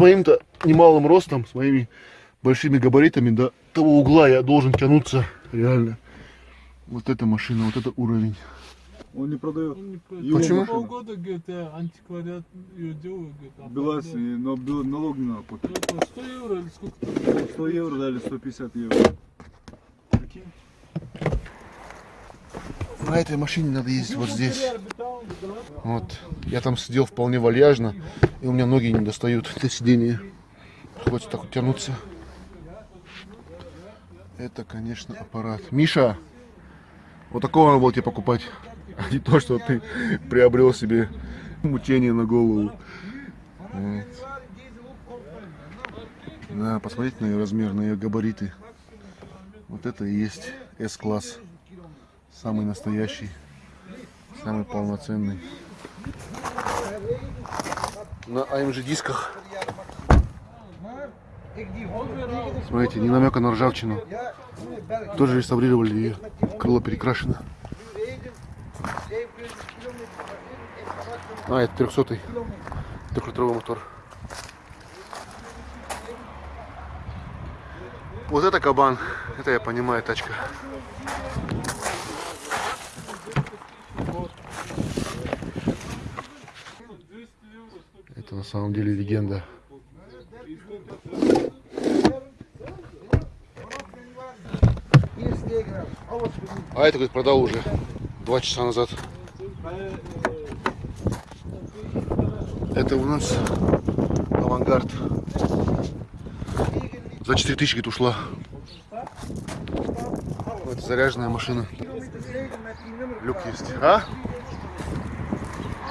моим-то немалым ростом, с моими большими габаритами до того угла я должен тянуться реально. Вот эта машина, вот это уровень. Он не продает. Он не Его Почему? Полгода, говорит, я антиквариат ее делаю, говорит, а но налог не надо платить. Ну, это 100 евро или сколько там? 100 евро дали 150 евро. На этой машине надо ездить вот здесь. Вот. Я там сидел вполне вальяжно, и у меня ноги не достают до сидения. Приходится так вот тянуться. Это, конечно, аппарат. Миша, вот такого надо было тебе покупать. А не то, что ты приобрел себе мучение на голову. Вот. Да, посмотрите на ее размер, на ее габариты. Вот это и есть S-класс. Самый настоящий, самый полноценный. На AMG дисках. Смотрите, не намека на ржавчину. Тоже реставрировали ее. Крыло перекрашено. А, это 300 трехлитровый мотор. Вот это кабан. Это я понимаю, тачка. Это на самом деле легенда. А это, говорит, продал уже два часа назад. Это у нас авангард. За 4000 говорит, ушла. Вот заряженная машина. Люк есть. А?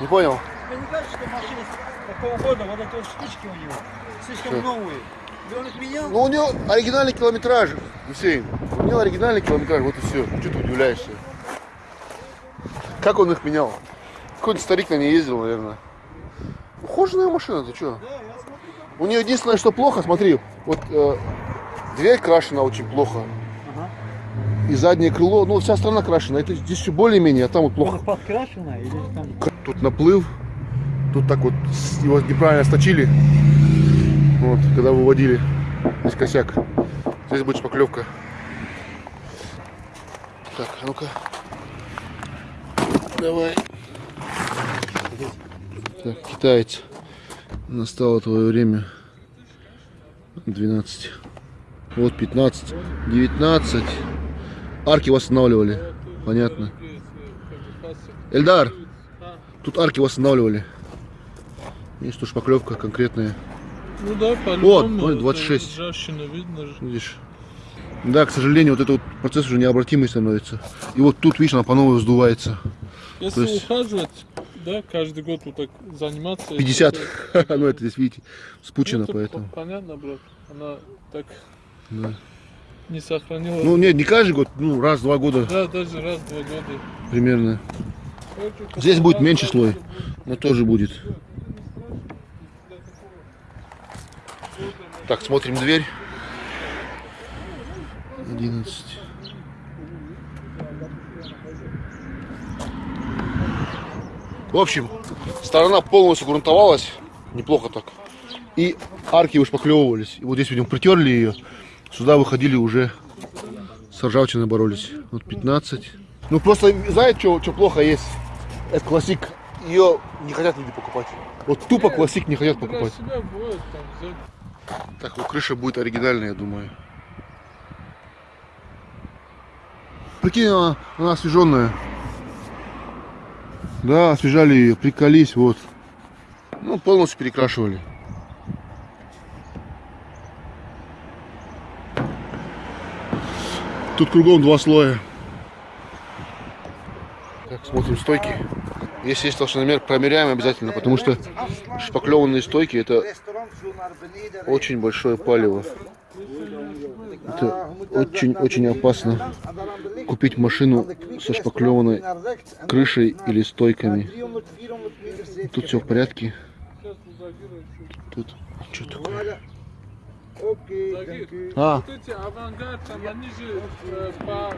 Не понял? Тебе не кажется, что машина такого года, вот эти вот штучки у него, слишком Что? новые? И он их менял? Ну, у него оригинальный километраж, Гусейн. У него оригинальный километраж, вот и все. Что ты удивляешься? Как он их менял? Какой-то старик на ней ездил, наверное. Ухоженная машина, ты что? У нее единственное, что плохо, смотри, вот э, дверь крашена очень плохо. Ага. И заднее крыло, ну, вся страна крашена. Это здесь еще более-менее, а там вот плохо. Подкрашена или там... Тут наплыв, тут так вот его неправильно сточили. Вот, когда выводили. Здесь косяк. Здесь будет шпаклевка. Так, а ну-ка. Давай. Так, китаец. Настало твое время. 12. Вот 15. 19. Арки восстанавливали. Понятно. Эльдар, тут арки восстанавливали. Есть тут шпаклевка конкретная. Ну да, по-любому. вот, это 26. Ржавчина видно же. Видишь? Да, к сожалению, вот этот вот процесс уже необратимый становится. И вот тут, видишь, она по новой вздувается. Если есть- ухаживать, да, каждый год вот так заниматься. 50. это- ну, это здесь, видите, спучено, ну, это поэтому. Понятно, брат. Она так Да. не сохранила. Ну, нет, не каждый год, ну, раз-два года Да, даже раз в два года. примерно. Здесь будет меньше слой, но тоже будет. Так, смотрим дверь. 11. В общем, сторона полностью грунтовалась. Неплохо так. И арки вышпаклевывались. И вот здесь, видим, притерли ее. Сюда выходили уже с ржавчиной боролись. Вот 15. Ну просто, знаете, что плохо есть? Это классик. Ее не хотят люди покупать. Вот тупо классик не хотят покупать. Так, ну крыша будет оригинальная, я думаю. Прикинь, она, она освеженная. Да, освежали ее, приколись, вот. Ну, полностью перекрашивали. Тут кругом два слоя. Так, смотрим стойки. Если есть толщиномер, промеряем обязательно, потому что шпаклеванные стойки это очень большое палево. Это очень-очень опасно купить машину со шпаклеванной крышей или стойками. Тут все в порядке. Тут что такое? А, Вот эти авангард, там они же э, по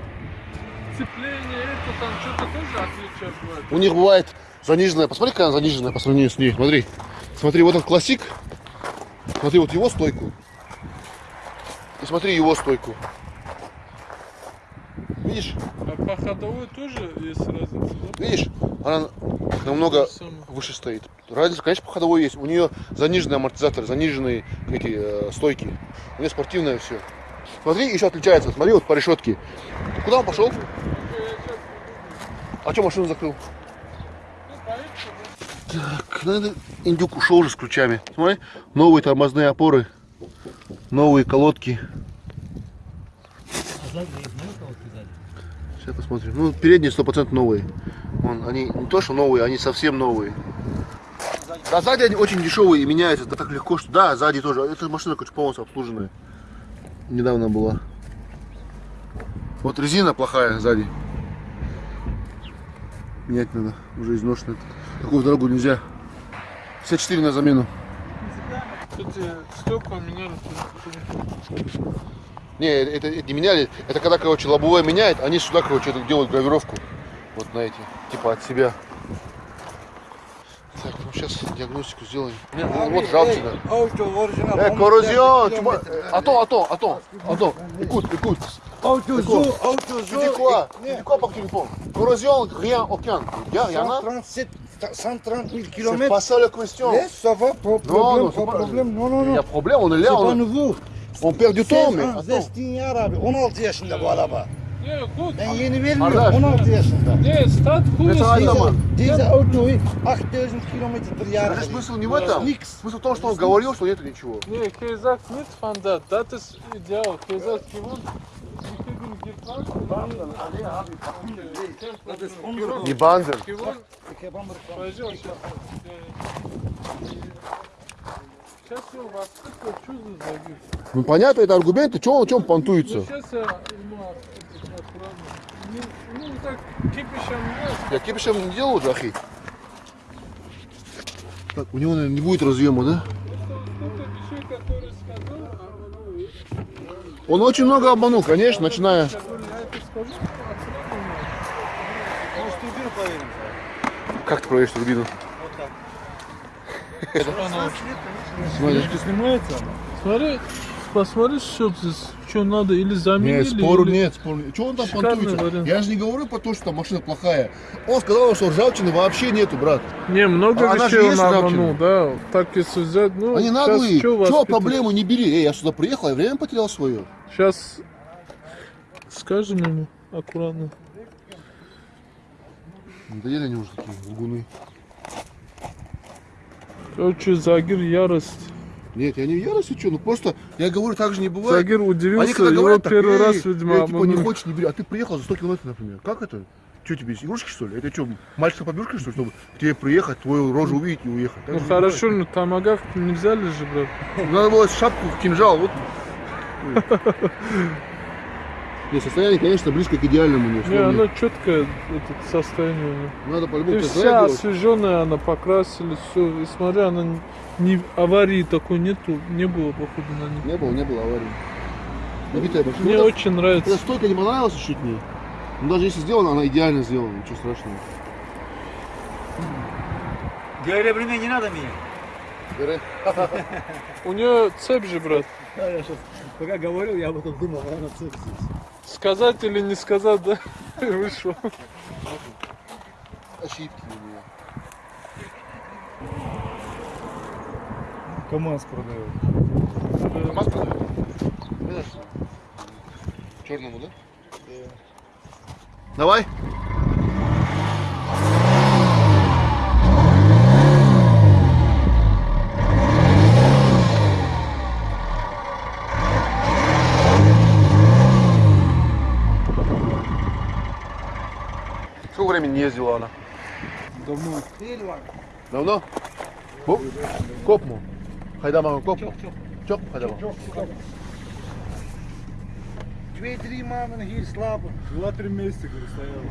цеплению, это там что-то тоже отличие бывает. у них бывает заниженная. Посмотри, какая она заниженная по сравнению с ней. Смотри. Смотри, вот он классик. Смотри, вот его стойку. И смотри его стойку. Видишь? А по ходовой тоже есть разница, да? Видишь? Она намного выше стоит. Разница, конечно, по ходовой есть. У нее заниженные амортизаторы, заниженные эти э, стойки. У нее спортивное все. Смотри, еще отличается. Смотри, вот по решетке. Куда он пошел? А что машину закрыл? Так, ну, это индюк ушел уже с ключами. Смотри, новые тормозные опоры, новые колодки. А? Сейчас посмотрим. Ну, передние 100% новые. Вон, они не то, что новые, они совсем новые. Да, сзади они очень дешевые и меняются да, так легко, что да, сзади тоже. Эта машина короче, полностью обслуженная. Недавно была. Вот резина плохая сзади. Менять надо, уже изношенная. Такую дорогу нельзя. 54 на замену. Эти стекла меняли. Не, это, это не меняли. Это когда, короче, лобовое меняет, они сюда, короче, делают гравировку. Вот на эти, типа от себя. Так, ну сейчас диагностику сделаем. Не, ну, вот жалчина. Auto orijinal. Э, коррозион! чума- Ато, ато, ато, ато. Écoute, écoute. Auto Quoi zo, auto Tu dis quoi Tu dis quoi par téléphone Corrosion, rien, aucun. Il y en a 137, 130 000 C'est km. pas ça la question. Yes, ça va, pas Non, problème, non, c'est pas pas- problème. Non, non, Il y non. a problème, on est C'est là, pas on, nouveau. on perd du temps, mais 16 ans, attends. Zestinyar abi. 16 yaşında bu araba. Не, гуд. Ben yeni vermiyorum. Kardeş. 16 yaşında. Стат Это хуй. Dizel autoyu 8000 kilometre per jaar. Даже смысл не в этом. Смысл в том, что он говорил, что нет ничего. Не, Кейзак нет фанда. Das ist ideal. Кейзак gewohnt. Не забит? Ну понятно, это аргументы, что чем понтуется. я кипишем не делал, Джахи. Так, у него, наверное, не будет разъема, да? Он очень много обманул, конечно, начиная. я говорю, я это скажу. Может, турбину проверим? Как ты проверишь турбину? Смотри. снимается? Смотри, посмотри, что здесь, что надо, или заменили, Нет, спору или- нет, спору нет. Чего он там понтуется? Я же не говорю по то, что там машина плохая. Он сказал, что ржавчины вообще нету, брат. Не, много А она же вещей он есть обманул, да. Так если взять, ну, Они наглые. питать? проблему не бери? Эй, я сюда приехал, я время потерял свое. Сейчас скажем ему аккуратно. Надоели они уже такие лгуны. Короче, Загир ярость. Нет, я не в ярости, что, ну просто, я говорю, так же не бывает. Загир Они удивился, когда его говорят так, первый «Эй, раз, эй, видимо, типа, не хочешь, не бери. А ты приехал за 100 километров, например. Как это? Что тебе, игрушки, что ли? Это что, мальчика побежка, что ли, чтобы к тебе приехать, твою рожу увидеть и уехать? Так Ну хорошо, но томагавк не взяли же, брат. Надо было шапку, кинжал, вот. Нет, состояние, конечно, близко к идеальному. Не, Не, условно. она четкое это состояние. Надо по-любому вся освеженная, она покрасили, все. И смотри, она не- не аварии такой нету, не было походу на ней. Не было, не было аварии. Набитая машина. Мне Ну, очень нравится. стойка не понравилась чуть мне. Ну, даже если сделана, она идеально сделана, ничего страшного. Devre не надо меня. Бере. У нее цепь же, брат. Да, я сейчас, пока говорил, я об этом думал, а она цепь здесь. Сказать или не сказать, да? Вышло. Ошибки у меня. КамАЗ продает. КамАЗ продает? Знаешь, Черному, да? Давай. Времени не ездила она? Давно. Давно? Bu? Kop mu? Haydaman kop mu? Çok haydaman. Twee-drie maanden hier slapen. Два-три месяца, говорю, стоял.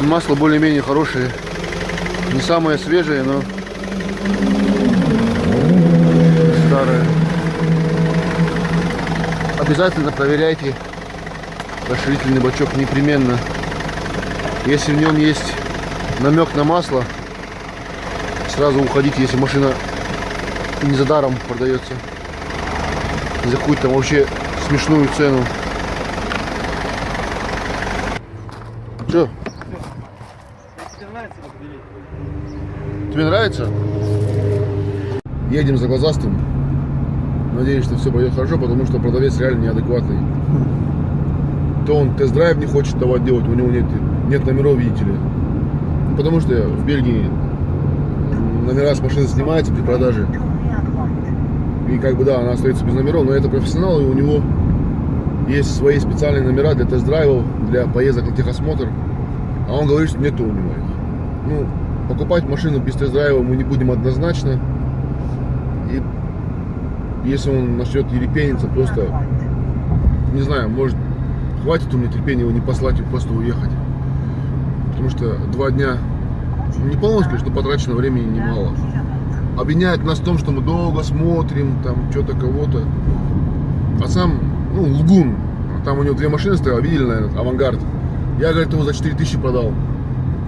Масло более-менее хорошее. Не самое свежее, но старое. Обязательно проверяйте расширительный бачок непременно. Если в нем есть намек на масло, сразу уходите, если машина не за даром продается. За какую-то вообще смешную цену. Тебе нравится, так бери. тебе нравится? Едем за глазастым. Надеюсь, что все пойдет хорошо, потому что продавец реально неадекватный. То он тест-драйв не хочет давать делать, у него нет, нет номеров, видите ли. Потому что в Бельгии номера с машины снимаются при продаже. И как бы да, она остается без номеров, но это профессионал, и у него есть свои специальные номера для тест-драйвов, для поездок на техосмотр. А он говорит, что нету у него их. Ну, покупать машину без тест-драйва мы не будем однозначно. И если он начнет ерепениться, просто, не знаю, может, хватит у меня терпения его не послать и просто уехать. Потому что два дня, не полностью, но потрачено времени немало. Обвиняют нас в том, что мы долго смотрим, там, что-то кого-то. А сам, ну, лгун. Там у него две машины стояли, видели, наверное, авангард. Я, говорит, его за 4000 продал.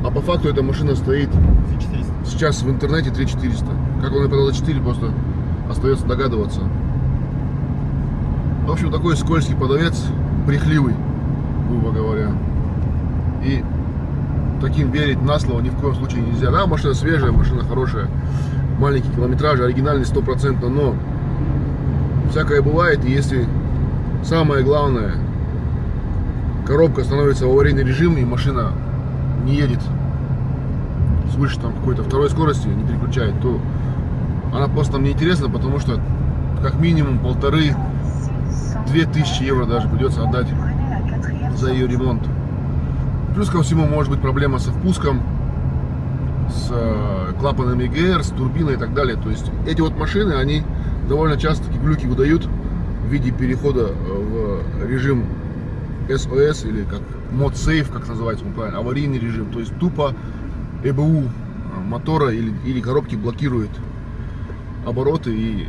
А по факту эта машина стоит 400. сейчас в интернете 3400. Как он ее продал за 4, просто остается догадываться. В общем, такой скользкий продавец, брехливый, грубо говоря. И таким верить на слово ни в коем случае нельзя. Да, машина свежая, машина хорошая, маленький километраж, оригинальный стопроцентно, но всякое бывает, и если самое главное, коробка становится в аварийный режим, и машина не едет свыше там какой-то второй скорости, не переключает, то она просто нам не интересна, потому что как минимум полторы, две тысячи евро даже придется отдать за ее ремонт. Плюс ко всему может быть проблема со впуском, с э, клапанами ГР, с турбиной и так далее. То есть эти вот машины, они довольно часто такие глюки выдают в виде перехода э, в режим SOS или как мод сейф, как называется он правильно, аварийный режим. То есть тупо ЭБУ э, мотора или, или коробки блокирует обороты и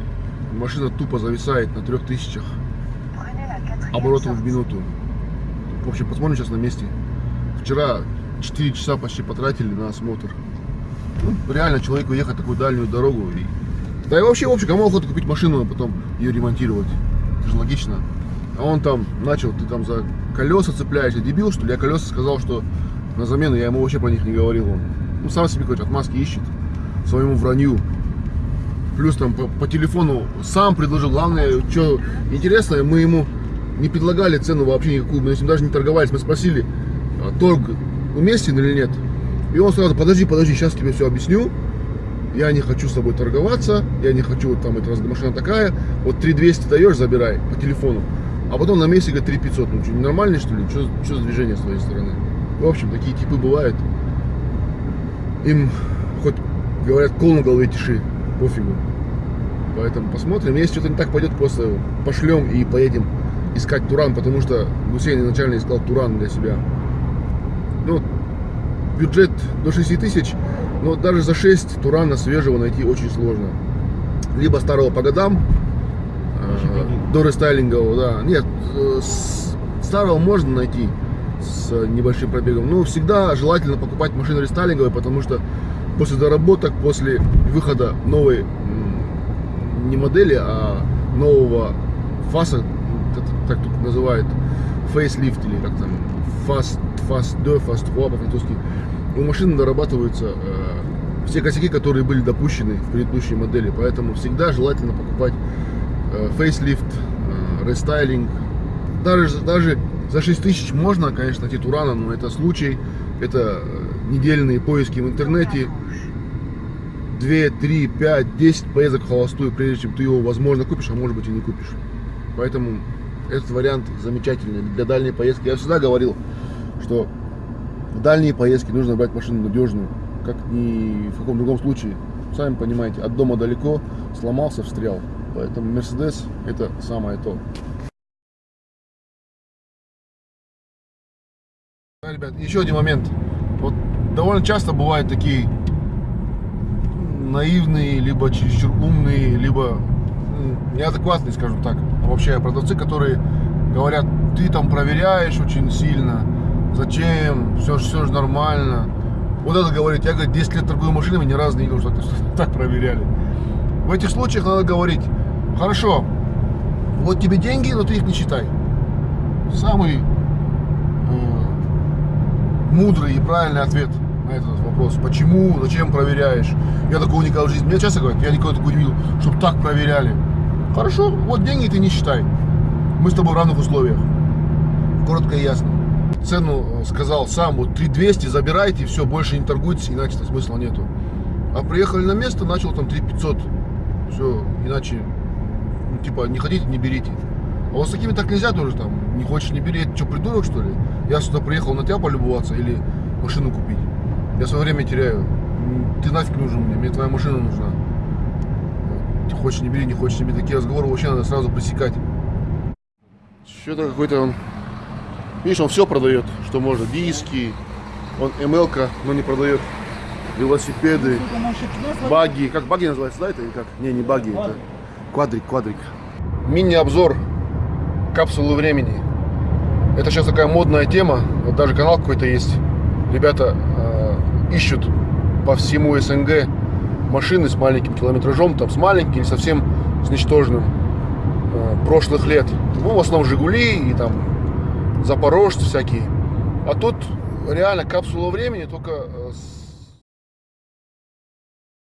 машина тупо зависает на 3000 оборотов в минуту. В общем, посмотрим сейчас на месте. Вчера 4 часа почти потратили на осмотр. Ну, реально человеку ехать такую дальнюю дорогу. И... Да и вообще, в общем, кому охота купить машину, а потом ее ремонтировать? Это же логично. А он там начал, ты там за колеса цепляешься, дебил, что ли? Я колеса сказал, что на замену, я ему вообще про них не говорил. Он ну, сам себе, короче, отмазки ищет своему вранью. Плюс там по, по телефону сам предложил. Главное, что интересно, мы ему не предлагали цену вообще никакую, мы с ним даже не торговались. Мы спросили, а торг уместен или нет. И он сразу, подожди, подожди, сейчас тебе все объясню. Я не хочу с тобой торговаться, я не хочу, вот там, эта машина такая, вот 3200 даешь, забирай по телефону. А потом на говорит 3500, ну что, ненормальный что ли? Что, за движение с твоей стороны? В общем, такие типы бывают. Им хоть говорят, кол на голове тиши, пофигу. Поэтому посмотрим. Если что-то не так пойдет, просто пошлем и поедем искать Туран, потому что Гусейн изначально искал Туран для себя. Ну, бюджет до 6 тысяч, но даже за 6 Турана свежего найти очень сложно. Либо старого по годам, до рестайлингового, да. Нет, э, старого можно найти с небольшим пробегом. Но всегда желательно покупать машины рестайлинговые, потому что после доработок, после выхода новой не модели, а нового фаса, так тут называют, facelift или как там, phase, phase 2, phase 3 по-французски, у машины дорабатываются э, все косяки, которые были допущены в предыдущей модели, поэтому всегда желательно покупать facelift, э, рестайлинг. Даже, даже за 6 тысяч можно, конечно, найти Турана, но это случай, это э, недельные поиски в интернете, 2, 3, 5, 10 поездок холостую, прежде чем ты его, возможно, купишь, а может быть и не купишь. Поэтому этот вариант замечательный для дальней поездки. Я всегда говорил, что в дальние поездки нужно брать машину надежную, как ни в каком другом случае. Сами понимаете, от дома далеко, сломался, встрял. Поэтому Мерседес это самое то. Да, ребят, еще один момент. Вот довольно часто бывают такие наивные, либо чересчур умные, либо неадекватные, скажем так, обобщая продавцы, которые говорят, ты там проверяешь очень сильно, зачем, все, все же нормально. Вот это говорит, я, говорит, 10 лет торгую машинами, ни разу не видел, что так проверяли. В этих случаях надо говорить, хорошо, вот тебе деньги, но ты их не считай. Самый э, мудрый и правильный ответ на этот вопрос. Почему, зачем проверяешь? Я такого никогда в жизни... Мне часто говорят, я никогда такого не видел, чтобы так проверяли. Хорошо, вот деньги ты не считай. Мы с тобой в равных условиях. Коротко и ясно. Цену э, сказал сам, вот 3200 забирайте, все, больше не торгуйтесь, иначе смысла нету. А приехали на место, начал там 3500. Все, иначе, типа, не хотите, не берите. А вот с такими так нельзя тоже там. Не хочешь, не бери. Это что, придурок, что ли? Я сюда приехал на тебя полюбоваться или машину купить? Я свое время теряю. Ты нафиг нужен мне, мне твоя машина нужна. Ты хочешь, не бери, не хочешь, не бери. Такие разговоры вообще надо сразу пресекать. Что-то какой-то он... Видишь, он все продает, что можно. Диски, он МЛК, но не продает. Велосипеды, баги. Как баги называется, да, это или как? Не, не баги, это квадрик, квадрик. Мини-обзор капсулы времени. Это сейчас такая модная тема. Вот даже канал какой-то есть. Ребята э, ищут по всему СНГ машины с маленьким километражом, там с маленьким, совсем с ничтожным э, прошлых лет. Ну, в основном Жигули и там Запорожцы всякие. А тут реально капсула времени, только э, с